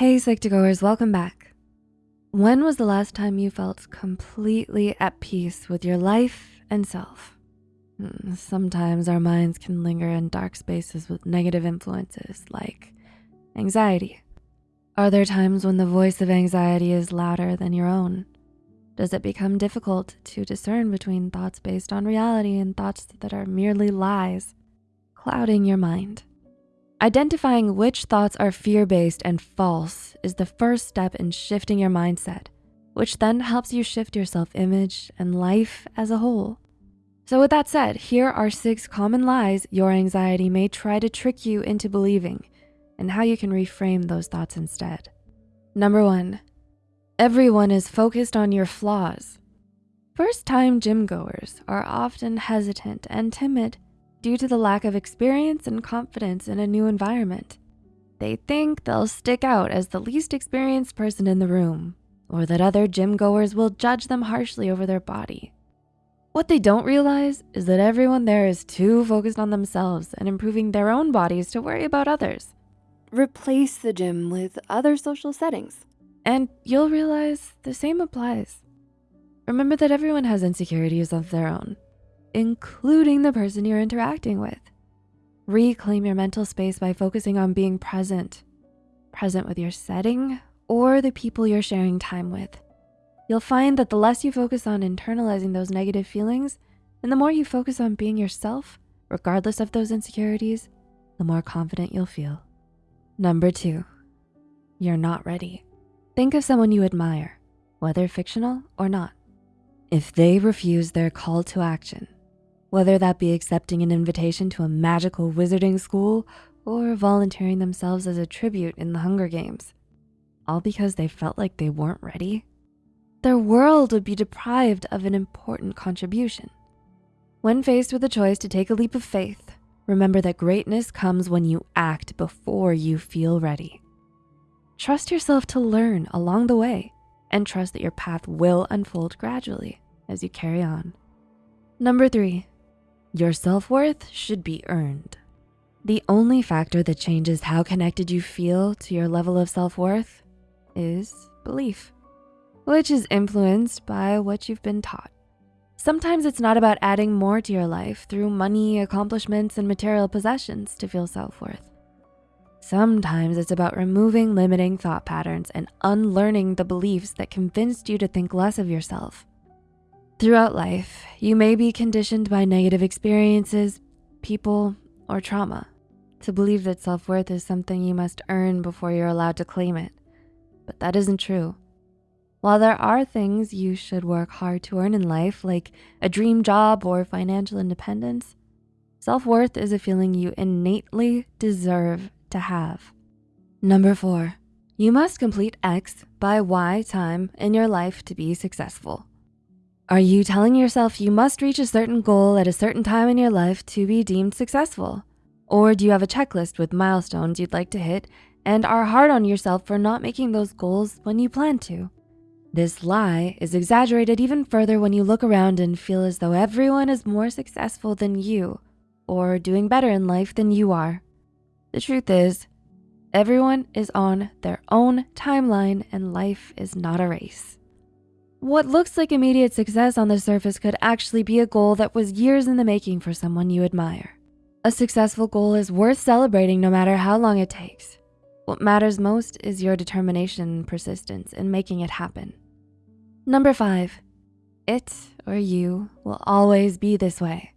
Hey Psych2Goers, welcome back. When was the last time you felt completely at peace with your life and self? Hmm, sometimes our minds can linger in dark spaces with negative influences like anxiety. Are there times when the voice of anxiety is louder than your own? Does it become difficult to discern between thoughts based on reality and thoughts that are merely lies, clouding your mind? Identifying which thoughts are fear-based and false is the first step in shifting your mindset, which then helps you shift your self-image and life as a whole. So with that said, here are six common lies your anxiety may try to trick you into believing and how you can reframe those thoughts instead. Number one, everyone is focused on your flaws. First-time gym goers are often hesitant and timid due to the lack of experience and confidence in a new environment. They think they'll stick out as the least experienced person in the room or that other gym goers will judge them harshly over their body. What they don't realize is that everyone there is too focused on themselves and improving their own bodies to worry about others. Replace the gym with other social settings and you'll realize the same applies. Remember that everyone has insecurities of their own including the person you're interacting with. Reclaim your mental space by focusing on being present, present with your setting or the people you're sharing time with. You'll find that the less you focus on internalizing those negative feelings and the more you focus on being yourself, regardless of those insecurities, the more confident you'll feel. Number two, you're not ready. Think of someone you admire, whether fictional or not. If they refuse their call to action, whether that be accepting an invitation to a magical wizarding school or volunteering themselves as a tribute in the Hunger Games, all because they felt like they weren't ready. Their world would be deprived of an important contribution. When faced with a choice to take a leap of faith, remember that greatness comes when you act before you feel ready. Trust yourself to learn along the way and trust that your path will unfold gradually as you carry on. Number three, your self-worth should be earned. The only factor that changes how connected you feel to your level of self-worth is belief, which is influenced by what you've been taught. Sometimes it's not about adding more to your life through money, accomplishments, and material possessions to feel self-worth. Sometimes it's about removing limiting thought patterns and unlearning the beliefs that convinced you to think less of yourself. Throughout life, you may be conditioned by negative experiences, people, or trauma to believe that self-worth is something you must earn before you're allowed to claim it. But that isn't true. While there are things you should work hard to earn in life, like a dream job or financial independence, self-worth is a feeling you innately deserve to have. Number four, you must complete X by Y time in your life to be successful. Are you telling yourself you must reach a certain goal at a certain time in your life to be deemed successful? Or do you have a checklist with milestones you'd like to hit and are hard on yourself for not making those goals when you plan to? This lie is exaggerated even further when you look around and feel as though everyone is more successful than you or doing better in life than you are. The truth is, everyone is on their own timeline and life is not a race. What looks like immediate success on the surface could actually be a goal that was years in the making for someone you admire. A successful goal is worth celebrating no matter how long it takes. What matters most is your determination and persistence in making it happen. Number five, it or you will always be this way.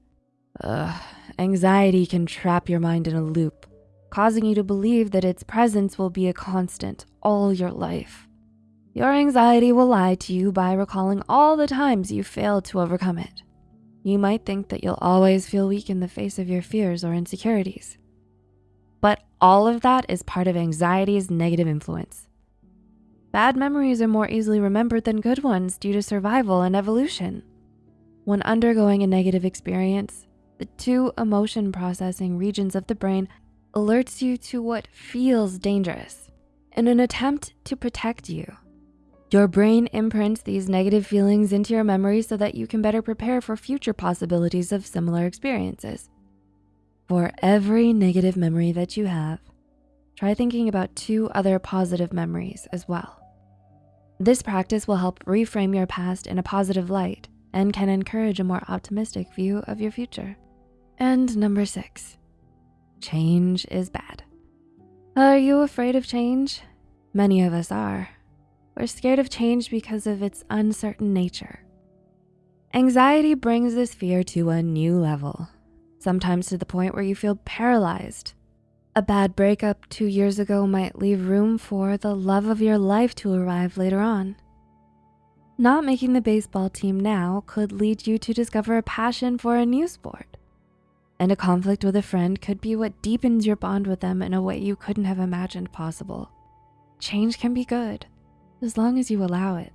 Ugh, anxiety can trap your mind in a loop, causing you to believe that its presence will be a constant all your life. Your anxiety will lie to you by recalling all the times you failed to overcome it. You might think that you'll always feel weak in the face of your fears or insecurities. But all of that is part of anxiety's negative influence. Bad memories are more easily remembered than good ones due to survival and evolution. When undergoing a negative experience, the two emotion processing regions of the brain alerts you to what feels dangerous in an attempt to protect you. Your brain imprints these negative feelings into your memory so that you can better prepare for future possibilities of similar experiences. For every negative memory that you have, try thinking about two other positive memories as well. This practice will help reframe your past in a positive light and can encourage a more optimistic view of your future. And number six, change is bad. Are you afraid of change? Many of us are. We're scared of change because of its uncertain nature. Anxiety brings this fear to a new level, sometimes to the point where you feel paralyzed. A bad breakup two years ago might leave room for the love of your life to arrive later on. Not making the baseball team now could lead you to discover a passion for a new sport. And a conflict with a friend could be what deepens your bond with them in a way you couldn't have imagined possible. Change can be good, as long as you allow it.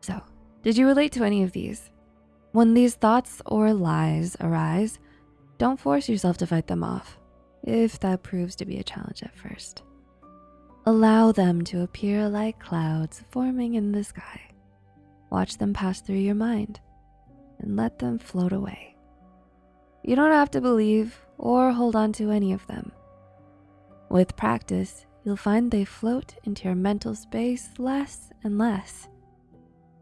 So, did you relate to any of these? When these thoughts or lies arise, don't force yourself to fight them off, if that proves to be a challenge at first. Allow them to appear like clouds forming in the sky. Watch them pass through your mind and let them float away. You don't have to believe or hold on to any of them. With practice, you'll find they float into your mental space less and less.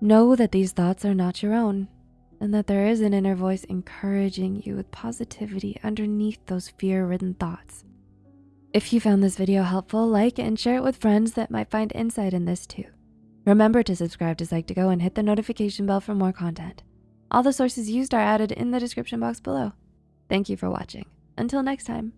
Know that these thoughts are not your own and that there is an inner voice encouraging you with positivity underneath those fear-ridden thoughts. If you found this video helpful, like and share it with friends that might find insight in this too. Remember to subscribe to Psych2Go and hit the notification bell for more content. All the sources used are added in the description box below. Thank you for watching. Until next time.